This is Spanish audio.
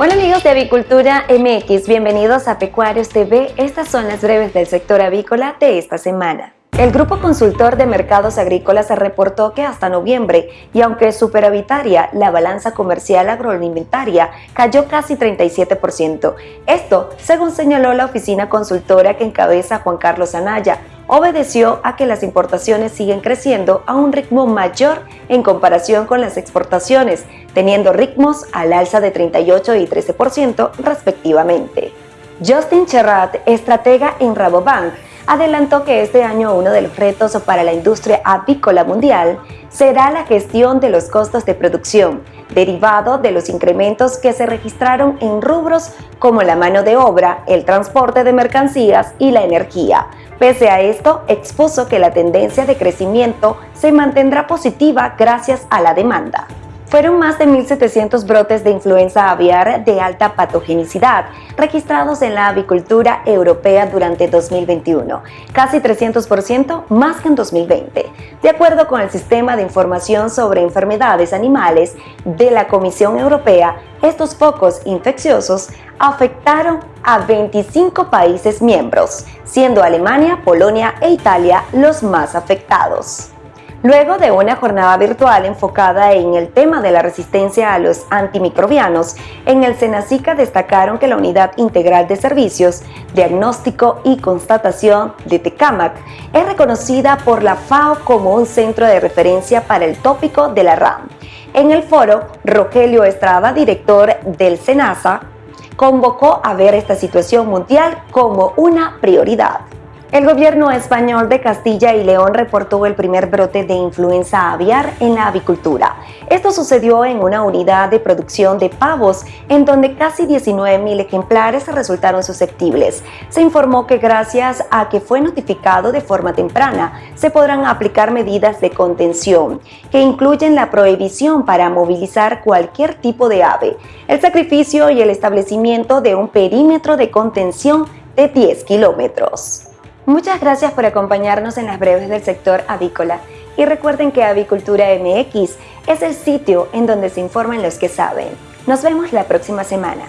Amigos de Avicultura MX, bienvenidos a Pecuarios TV. Estas son las breves del sector avícola de esta semana. El Grupo Consultor de Mercados Agrícolas reportó que hasta noviembre, y aunque superavitaria, la balanza comercial agroalimentaria cayó casi 37%. Esto, según señaló la oficina consultora que encabeza Juan Carlos Anaya, obedeció a que las importaciones siguen creciendo a un ritmo mayor en comparación con las exportaciones, teniendo ritmos al alza de 38 y 13% respectivamente. Justin Cherrat, estratega en Rabobank, adelantó que este año uno de los retos para la industria avícola mundial será la gestión de los costos de producción, derivado de los incrementos que se registraron en rubros como la mano de obra, el transporte de mercancías y la energía. Pese a esto, expuso que la tendencia de crecimiento se mantendrá positiva gracias a la demanda. Fueron más de 1.700 brotes de influenza aviar de alta patogenicidad registrados en la avicultura europea durante 2021, casi 300% más que en 2020. De acuerdo con el Sistema de Información sobre Enfermedades Animales de la Comisión Europea, estos focos infecciosos afectaron a 25 países miembros, siendo Alemania, Polonia e Italia los más afectados. Luego de una jornada virtual enfocada en el tema de la resistencia a los antimicrobianos, en el Senacica destacaron que la Unidad Integral de Servicios, Diagnóstico y Constatación de Tecamac es reconocida por la FAO como un centro de referencia para el tópico de la RAM. En el foro, Rogelio Estrada, director del SENASA, convocó a ver esta situación mundial como una prioridad. El gobierno español de Castilla y León reportó el primer brote de influenza aviar en la avicultura. Esto sucedió en una unidad de producción de pavos en donde casi 19.000 ejemplares resultaron susceptibles. Se informó que gracias a que fue notificado de forma temprana, se podrán aplicar medidas de contención, que incluyen la prohibición para movilizar cualquier tipo de ave, el sacrificio y el establecimiento de un perímetro de contención de 10 kilómetros. Muchas gracias por acompañarnos en las breves del sector avícola y recuerden que Avicultura MX es el sitio en donde se informan los que saben. Nos vemos la próxima semana.